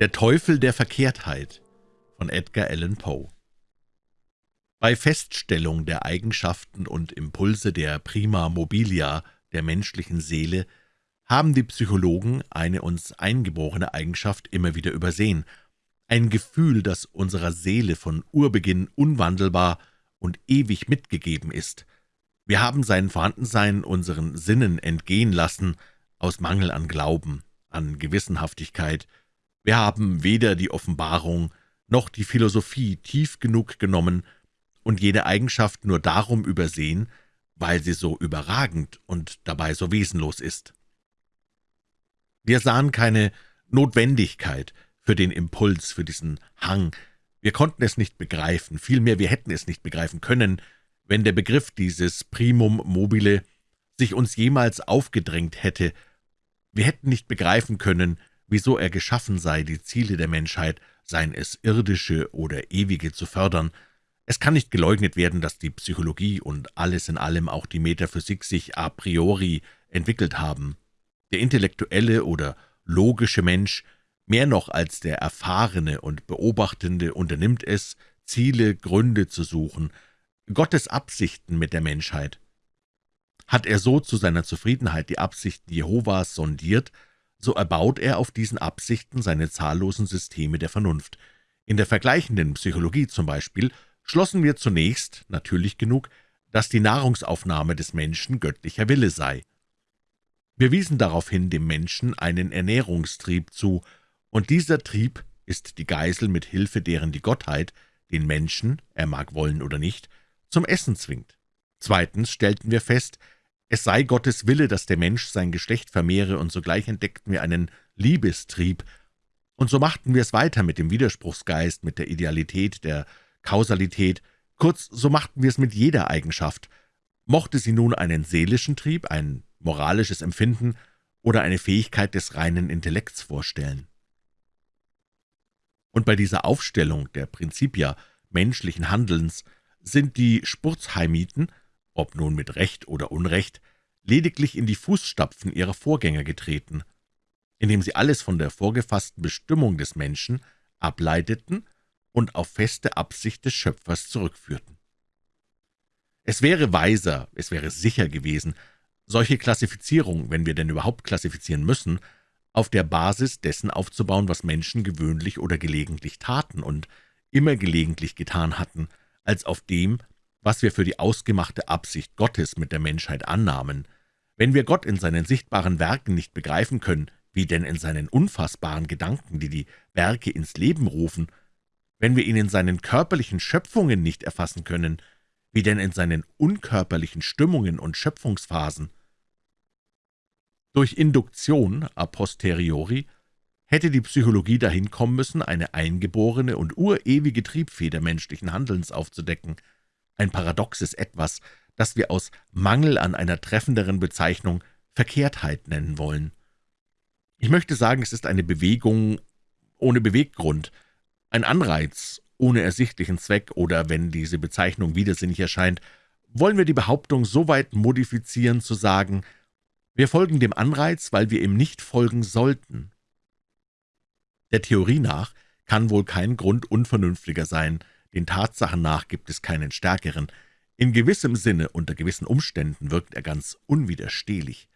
Der Teufel der Verkehrtheit von Edgar Allan Poe Bei Feststellung der Eigenschaften und Impulse der Prima Mobilia der menschlichen Seele haben die Psychologen eine uns eingeborene Eigenschaft immer wieder übersehen, ein Gefühl, das unserer Seele von Urbeginn unwandelbar und ewig mitgegeben ist. Wir haben sein Vorhandensein unseren Sinnen entgehen lassen, aus Mangel an Glauben, an Gewissenhaftigkeit, wir haben weder die Offenbarung noch die Philosophie tief genug genommen und jede Eigenschaft nur darum übersehen, weil sie so überragend und dabei so wesenlos ist. Wir sahen keine Notwendigkeit für den Impuls, für diesen Hang. Wir konnten es nicht begreifen, vielmehr wir hätten es nicht begreifen können, wenn der Begriff dieses Primum mobile sich uns jemals aufgedrängt hätte. Wir hätten nicht begreifen können, wieso er geschaffen sei, die Ziele der Menschheit, seien es irdische oder ewige, zu fördern. Es kann nicht geleugnet werden, dass die Psychologie und alles in allem auch die Metaphysik sich a priori entwickelt haben. Der intellektuelle oder logische Mensch, mehr noch als der erfahrene und beobachtende, unternimmt es, Ziele, Gründe zu suchen, Gottes Absichten mit der Menschheit. Hat er so zu seiner Zufriedenheit die Absichten Jehovas sondiert, so erbaut er auf diesen Absichten seine zahllosen Systeme der Vernunft. In der vergleichenden Psychologie zum Beispiel schlossen wir zunächst, natürlich genug, dass die Nahrungsaufnahme des Menschen göttlicher Wille sei. Wir wiesen daraufhin dem Menschen einen Ernährungstrieb zu, und dieser Trieb ist die Geisel, mit Hilfe deren die Gottheit den Menschen, er mag wollen oder nicht, zum Essen zwingt. Zweitens stellten wir fest, es sei Gottes Wille, dass der Mensch sein Geschlecht vermehre, und sogleich entdeckten wir einen Liebestrieb. Und so machten wir es weiter mit dem Widerspruchsgeist, mit der Idealität, der Kausalität, kurz, so machten wir es mit jeder Eigenschaft. Mochte sie nun einen seelischen Trieb, ein moralisches Empfinden oder eine Fähigkeit des reinen Intellekts vorstellen. Und bei dieser Aufstellung der Prinzipia menschlichen Handelns sind die Spurzheimiten ob nun mit Recht oder Unrecht, lediglich in die Fußstapfen ihrer Vorgänger getreten, indem sie alles von der vorgefassten Bestimmung des Menschen ableiteten und auf feste Absicht des Schöpfers zurückführten. Es wäre weiser, es wäre sicher gewesen, solche Klassifizierung, wenn wir denn überhaupt klassifizieren müssen, auf der Basis dessen aufzubauen, was Menschen gewöhnlich oder gelegentlich taten und immer gelegentlich getan hatten, als auf dem, was wir für die ausgemachte Absicht Gottes mit der Menschheit annahmen. Wenn wir Gott in seinen sichtbaren Werken nicht begreifen können, wie denn in seinen unfassbaren Gedanken, die die Werke ins Leben rufen, wenn wir ihn in seinen körperlichen Schöpfungen nicht erfassen können, wie denn in seinen unkörperlichen Stimmungen und Schöpfungsphasen. Durch Induktion a posteriori hätte die Psychologie dahin kommen müssen, eine eingeborene und urewige Triebfeder menschlichen Handelns aufzudecken – ein paradoxes Etwas, das wir aus Mangel an einer treffenderen Bezeichnung Verkehrtheit nennen wollen. Ich möchte sagen, es ist eine Bewegung ohne Beweggrund, ein Anreiz ohne ersichtlichen Zweck, oder, wenn diese Bezeichnung widersinnig erscheint, wollen wir die Behauptung so weit modifizieren, zu sagen, wir folgen dem Anreiz, weil wir ihm nicht folgen sollten. Der Theorie nach kann wohl kein Grund unvernünftiger sein, den Tatsachen nach gibt es keinen stärkeren. In gewissem Sinne, unter gewissen Umständen, wirkt er ganz unwiderstehlich.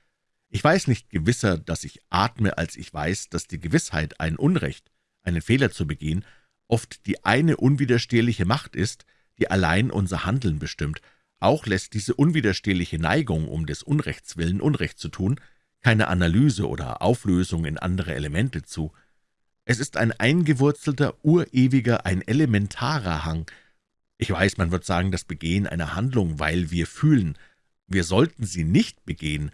Ich weiß nicht gewisser, dass ich atme, als ich weiß, dass die Gewissheit, ein Unrecht, einen Fehler zu begehen, oft die eine unwiderstehliche Macht ist, die allein unser Handeln bestimmt. Auch lässt diese unwiderstehliche Neigung, um des Unrechts willen Unrecht zu tun, keine Analyse oder Auflösung in andere Elemente zu. Es ist ein eingewurzelter, urewiger, ein elementarer Hang. Ich weiß, man wird sagen, das Begehen einer Handlung, weil wir fühlen, wir sollten sie nicht begehen,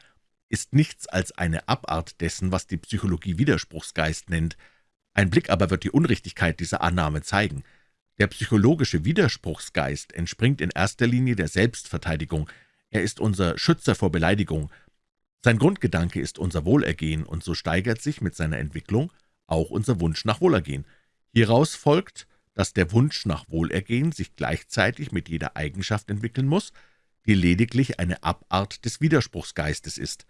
ist nichts als eine Abart dessen, was die Psychologie Widerspruchsgeist nennt. Ein Blick aber wird die Unrichtigkeit dieser Annahme zeigen. Der psychologische Widerspruchsgeist entspringt in erster Linie der Selbstverteidigung. Er ist unser Schützer vor Beleidigung. Sein Grundgedanke ist unser Wohlergehen, und so steigert sich mit seiner Entwicklung auch unser Wunsch nach Wohlergehen. Hieraus folgt, dass der Wunsch nach Wohlergehen sich gleichzeitig mit jeder Eigenschaft entwickeln muss, die lediglich eine Abart des Widerspruchsgeistes ist.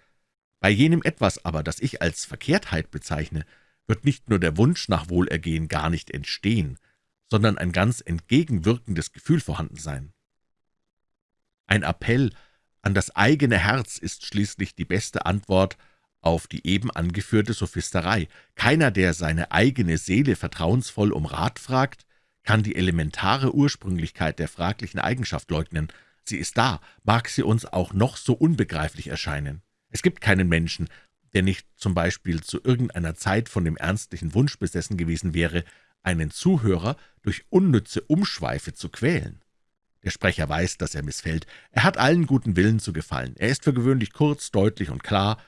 Bei jenem Etwas aber, das ich als Verkehrtheit bezeichne, wird nicht nur der Wunsch nach Wohlergehen gar nicht entstehen, sondern ein ganz entgegenwirkendes Gefühl vorhanden sein. Ein Appell an das eigene Herz ist schließlich die beste Antwort auf die eben angeführte Sophisterei. Keiner, der seine eigene Seele vertrauensvoll um Rat fragt, kann die elementare Ursprünglichkeit der fraglichen Eigenschaft leugnen. Sie ist da, mag sie uns auch noch so unbegreiflich erscheinen. Es gibt keinen Menschen, der nicht zum Beispiel zu irgendeiner Zeit von dem ernstlichen Wunsch besessen gewesen wäre, einen Zuhörer durch unnütze Umschweife zu quälen. Der Sprecher weiß, dass er missfällt. Er hat allen guten Willen zu gefallen. Er ist für gewöhnlich kurz, deutlich und klar.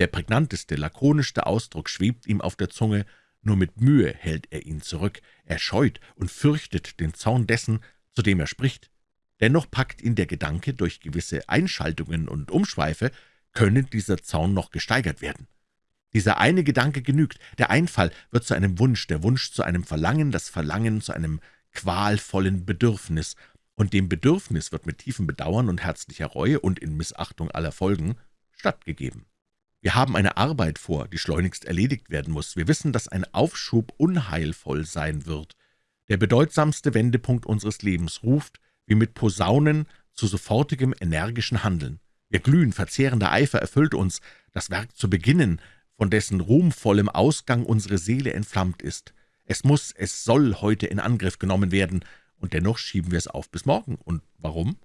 Der prägnanteste, lakonischste Ausdruck schwebt ihm auf der Zunge, nur mit Mühe hält er ihn zurück. Er scheut und fürchtet den Zorn dessen, zu dem er spricht. Dennoch packt ihn der Gedanke, durch gewisse Einschaltungen und Umschweife könne dieser Zorn noch gesteigert werden. Dieser eine Gedanke genügt, der Einfall wird zu einem Wunsch, der Wunsch zu einem Verlangen, das Verlangen zu einem qualvollen Bedürfnis, und dem Bedürfnis wird mit tiefem Bedauern und herzlicher Reue und in Missachtung aller Folgen stattgegeben. Wir haben eine Arbeit vor, die schleunigst erledigt werden muss. Wir wissen, dass ein Aufschub unheilvoll sein wird. Der bedeutsamste Wendepunkt unseres Lebens ruft, wie mit Posaunen, zu sofortigem energischen Handeln. Ihr glühen, verzehrender Eifer erfüllt uns, das Werk zu beginnen, von dessen ruhmvollem Ausgang unsere Seele entflammt ist. Es muss, es soll heute in Angriff genommen werden, und dennoch schieben wir es auf bis morgen. Und warum?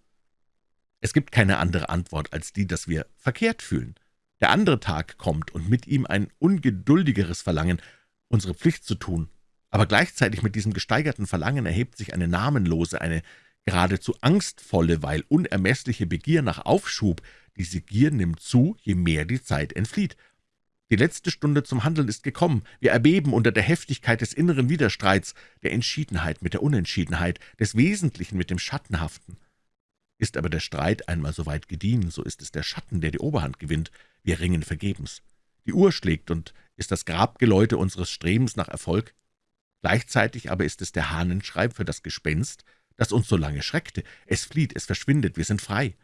Es gibt keine andere Antwort als die, dass wir verkehrt fühlen. Der andere Tag kommt und mit ihm ein ungeduldigeres Verlangen, unsere Pflicht zu tun. Aber gleichzeitig mit diesem gesteigerten Verlangen erhebt sich eine namenlose, eine geradezu angstvolle, weil unermessliche Begier nach Aufschub. Diese Gier nimmt zu, je mehr die Zeit entflieht. Die letzte Stunde zum Handeln ist gekommen. Wir erbeben unter der Heftigkeit des inneren Widerstreits, der Entschiedenheit mit der Unentschiedenheit, des Wesentlichen mit dem Schattenhaften. Ist aber der Streit einmal so weit gediehen, so ist es der Schatten, der die Oberhand gewinnt. Wir ringen vergebens. Die Uhr schlägt und ist das Grabgeläute unseres Strebens nach Erfolg. Gleichzeitig aber ist es der Hahnenschrei für das Gespenst, das uns so lange schreckte. Es flieht, es verschwindet, wir sind frei.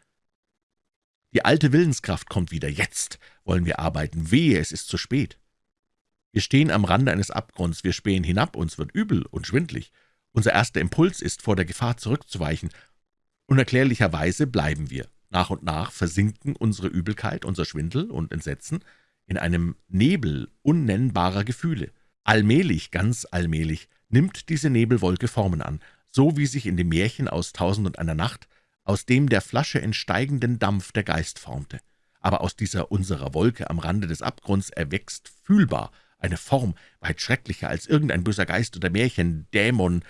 Die alte Willenskraft kommt wieder. Jetzt wollen wir arbeiten. Wehe, es ist zu spät. Wir stehen am Rande eines Abgrunds, wir spähen hinab, uns wird übel und schwindlig. Unser erster Impuls ist, vor der Gefahr zurückzuweichen. Unerklärlicherweise bleiben wir. Nach und nach versinken unsere Übelkeit, unser Schwindel und Entsetzen in einem Nebel unnennbarer Gefühle. Allmählich, ganz allmählich, nimmt diese Nebelwolke Formen an, so wie sich in dem Märchen aus »Tausend und einer Nacht« aus dem der Flasche entsteigenden Dampf der Geist formte. Aber aus dieser unserer Wolke am Rande des Abgrunds erwächst fühlbar eine Form, weit schrecklicher als irgendein böser Geist oder Märchen, Dämon,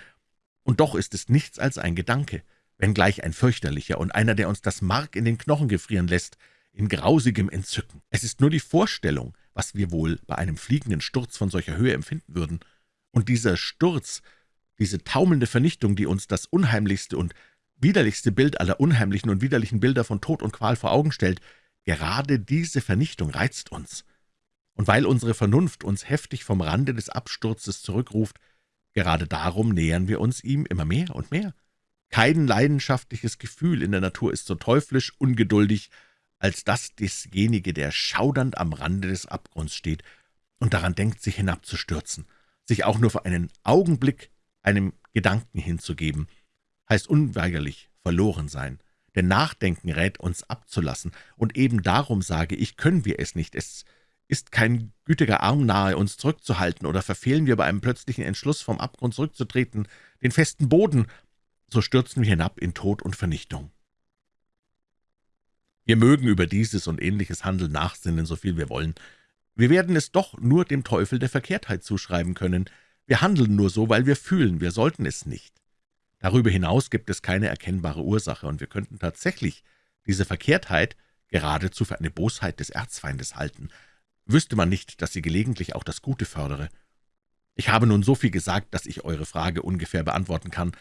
und doch ist es nichts als ein Gedanke, wenngleich ein fürchterlicher und einer, der uns das Mark in den Knochen gefrieren lässt, in grausigem Entzücken. Es ist nur die Vorstellung, was wir wohl bei einem fliegenden Sturz von solcher Höhe empfinden würden. Und dieser Sturz, diese taumelnde Vernichtung, die uns das unheimlichste und widerlichste Bild aller unheimlichen und widerlichen Bilder von Tod und Qual vor Augen stellt, gerade diese Vernichtung reizt uns. Und weil unsere Vernunft uns heftig vom Rande des Absturzes zurückruft, gerade darum nähern wir uns ihm immer mehr und mehr. Kein leidenschaftliches Gefühl in der Natur ist so teuflisch ungeduldig, als das desjenige, der schaudernd am Rande des Abgrunds steht und daran denkt, sich hinabzustürzen, sich auch nur für einen Augenblick einem Gedanken hinzugeben – heißt unweigerlich verloren sein. Denn Nachdenken rät uns abzulassen, und eben darum, sage ich, können wir es nicht. Es ist kein gütiger Arm nahe, uns zurückzuhalten, oder verfehlen wir bei einem plötzlichen Entschluss, vom Abgrund zurückzutreten, den festen Boden, so stürzen wir hinab in Tod und Vernichtung. Wir mögen über dieses und ähnliches Handeln nachsinnen, so viel wir wollen. Wir werden es doch nur dem Teufel der Verkehrtheit zuschreiben können. Wir handeln nur so, weil wir fühlen, wir sollten es nicht. Darüber hinaus gibt es keine erkennbare Ursache, und wir könnten tatsächlich diese Verkehrtheit geradezu für eine Bosheit des Erzfeindes halten, wüsste man nicht, dass sie gelegentlich auch das Gute fördere. Ich habe nun so viel gesagt, dass ich eure Frage ungefähr beantworten kann,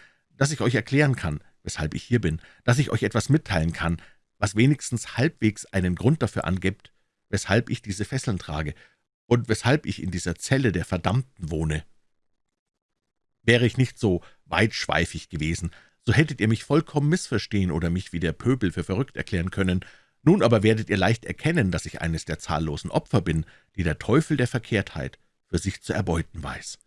dass ich euch erklären kann, weshalb ich hier bin, dass ich euch etwas mitteilen kann, was wenigstens halbwegs einen Grund dafür angibt, weshalb ich diese Fesseln trage und weshalb ich in dieser Zelle der Verdammten wohne. Wäre ich nicht so weitschweifig gewesen, so hättet ihr mich vollkommen missverstehen oder mich wie der Pöbel für verrückt erklären können. Nun aber werdet ihr leicht erkennen, dass ich eines der zahllosen Opfer bin, die der Teufel der Verkehrtheit für sich zu erbeuten weiß.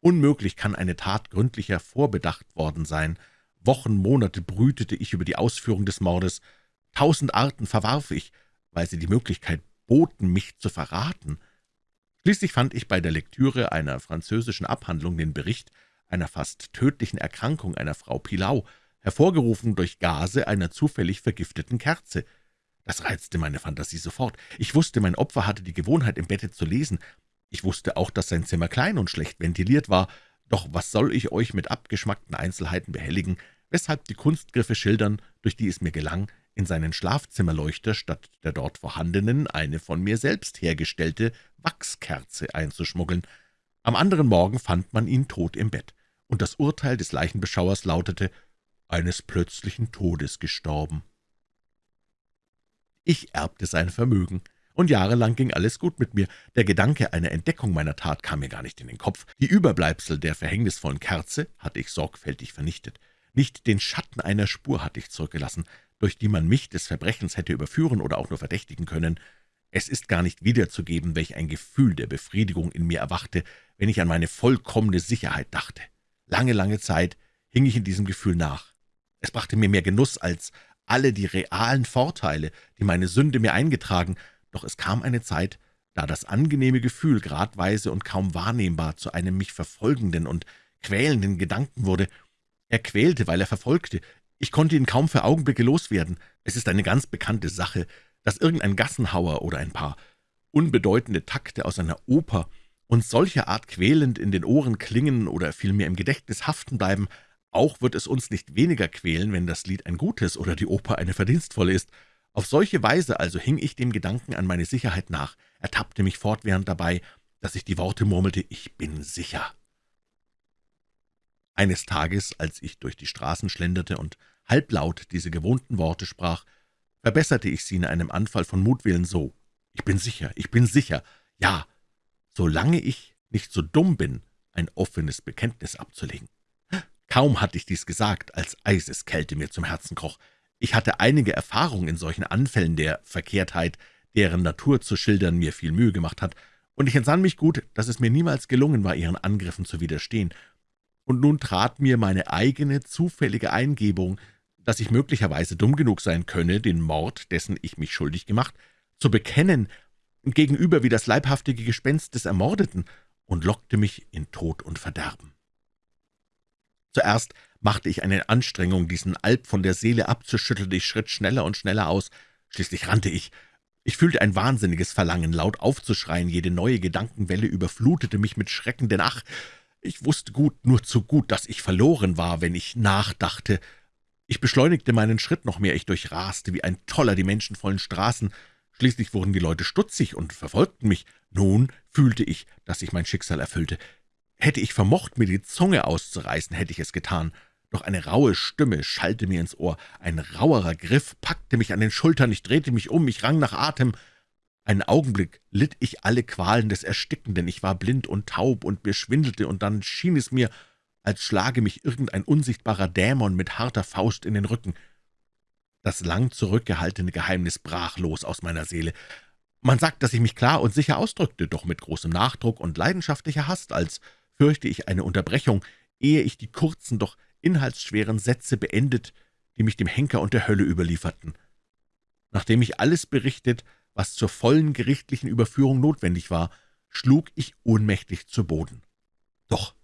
Unmöglich kann eine Tat gründlicher vorbedacht worden sein. Wochen, Monate brütete ich über die Ausführung des Mordes. Tausend Arten verwarf ich, weil sie die Möglichkeit boten, mich zu verraten. Schließlich fand ich bei der Lektüre einer französischen Abhandlung den Bericht einer fast tödlichen Erkrankung einer Frau Pilau, hervorgerufen durch Gase einer zufällig vergifteten Kerze. Das reizte meine Fantasie sofort. Ich wusste, mein Opfer hatte die Gewohnheit, im Bette zu lesen. Ich wusste auch, dass sein Zimmer klein und schlecht ventiliert war. Doch was soll ich euch mit abgeschmackten Einzelheiten behelligen, weshalb die Kunstgriffe schildern, durch die es mir gelang, in seinen Schlafzimmerleuchter statt der dort vorhandenen eine von mir selbst hergestellte Wachskerze einzuschmuggeln. Am anderen Morgen fand man ihn tot im Bett, und das Urteil des Leichenbeschauers lautete, eines plötzlichen Todes gestorben. Ich erbte sein Vermögen, und jahrelang ging alles gut mit mir. Der Gedanke einer Entdeckung meiner Tat kam mir gar nicht in den Kopf. Die Überbleibsel der verhängnisvollen Kerze hatte ich sorgfältig vernichtet. Nicht den Schatten einer Spur hatte ich zurückgelassen durch die man mich des Verbrechens hätte überführen oder auch nur verdächtigen können. Es ist gar nicht wiederzugeben, welch ein Gefühl der Befriedigung in mir erwachte, wenn ich an meine vollkommene Sicherheit dachte. Lange, lange Zeit hing ich in diesem Gefühl nach. Es brachte mir mehr Genuss als alle die realen Vorteile, die meine Sünde mir eingetragen, doch es kam eine Zeit, da das angenehme Gefühl gradweise und kaum wahrnehmbar zu einem mich verfolgenden und quälenden Gedanken wurde. Er quälte, weil er verfolgte, ich konnte ihn kaum für Augenblicke loswerden. Es ist eine ganz bekannte Sache, dass irgendein Gassenhauer oder ein paar unbedeutende Takte aus einer Oper uns solcher Art quälend in den Ohren klingen oder vielmehr im Gedächtnis haften bleiben, auch wird es uns nicht weniger quälen, wenn das Lied ein gutes oder die Oper eine verdienstvolle ist. Auf solche Weise also hing ich dem Gedanken an meine Sicherheit nach, ertappte mich fortwährend dabei, dass ich die Worte murmelte, »Ich bin sicher«. Eines Tages, als ich durch die Straßen schlenderte und halblaut diese gewohnten Worte sprach, verbesserte ich sie in einem Anfall von Mutwillen so, »Ich bin sicher, ich bin sicher, ja, solange ich nicht so dumm bin, ein offenes Bekenntnis abzulegen.« Kaum hatte ich dies gesagt, als Eiseskälte mir zum Herzen kroch. Ich hatte einige Erfahrung in solchen Anfällen der Verkehrtheit, deren Natur zu schildern mir viel Mühe gemacht hat, und ich entsann mich gut, dass es mir niemals gelungen war, ihren Angriffen zu widerstehen, und nun trat mir meine eigene zufällige Eingebung, dass ich möglicherweise dumm genug sein könne, den Mord, dessen ich mich schuldig gemacht, zu bekennen, gegenüber wie das leibhaftige Gespenst des Ermordeten, und lockte mich in Tod und Verderben. Zuerst machte ich eine Anstrengung, diesen Alp von der Seele abzuschütteln, ich schritt schneller und schneller aus, schließlich rannte ich. Ich fühlte ein wahnsinniges Verlangen, laut aufzuschreien, jede neue Gedankenwelle überflutete mich mit Schrecken, denn ach, ich wusste gut, nur zu gut, dass ich verloren war, wenn ich nachdachte. Ich beschleunigte meinen Schritt noch mehr, ich durchraste wie ein Toller die menschenvollen Straßen. Schließlich wurden die Leute stutzig und verfolgten mich. Nun fühlte ich, dass sich mein Schicksal erfüllte. Hätte ich vermocht, mir die Zunge auszureißen, hätte ich es getan. Doch eine raue Stimme schallte mir ins Ohr. Ein rauerer Griff packte mich an den Schultern. Ich drehte mich um, ich rang nach Atem. Einen Augenblick litt ich alle Qualen des Erstickenden, ich war blind und taub und mir schwindelte, und dann schien es mir, als schlage mich irgendein unsichtbarer Dämon mit harter Faust in den Rücken. Das lang zurückgehaltene Geheimnis brach los aus meiner Seele. Man sagt, dass ich mich klar und sicher ausdrückte, doch mit großem Nachdruck und leidenschaftlicher Hast, als fürchte ich eine Unterbrechung, ehe ich die kurzen, doch inhaltsschweren Sätze beendet, die mich dem Henker und der Hölle überlieferten. Nachdem ich alles berichtet, was zur vollen gerichtlichen Überführung notwendig war, schlug ich ohnmächtig zu Boden. Doch,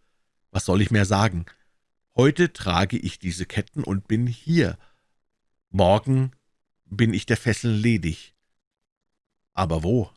was soll ich mehr sagen? Heute trage ich diese Ketten und bin hier. Morgen bin ich der Fesseln ledig. Aber wo?